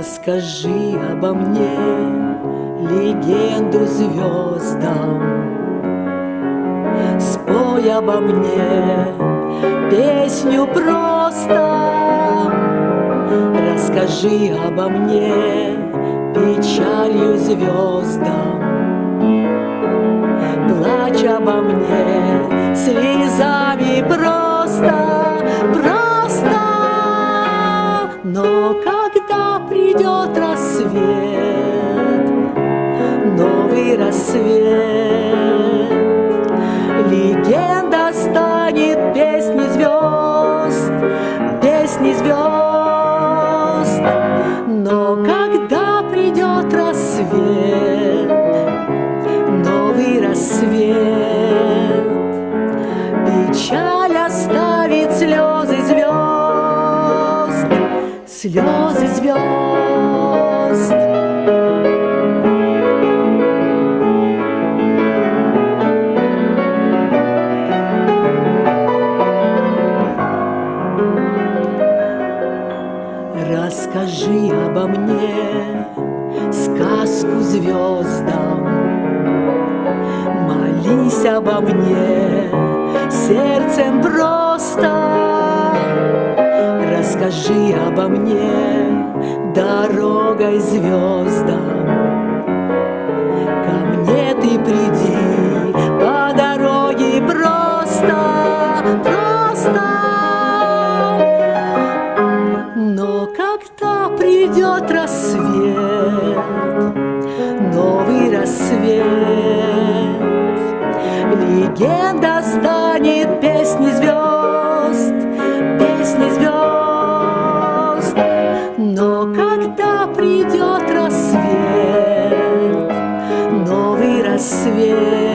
Расскажи обо мне легенду звездам Спой обо мне песню просто. Расскажи обо мне печалью звездам Плачь обо мне слезами просто, рассвет, новый рассвет. Легенда станет песней звезд, песней звезд. Но когда придет рассвет, новый рассвет Печаль оставит слезы звезд Слезы звезд Расскажи обо мне сказку звездам Молись обо мне сердцем просто. Расскажи обо мне дорогой звездам Ко мне ты приди Легенда станет песней звезд, песней звезд. Но когда придет рассвет, новый рассвет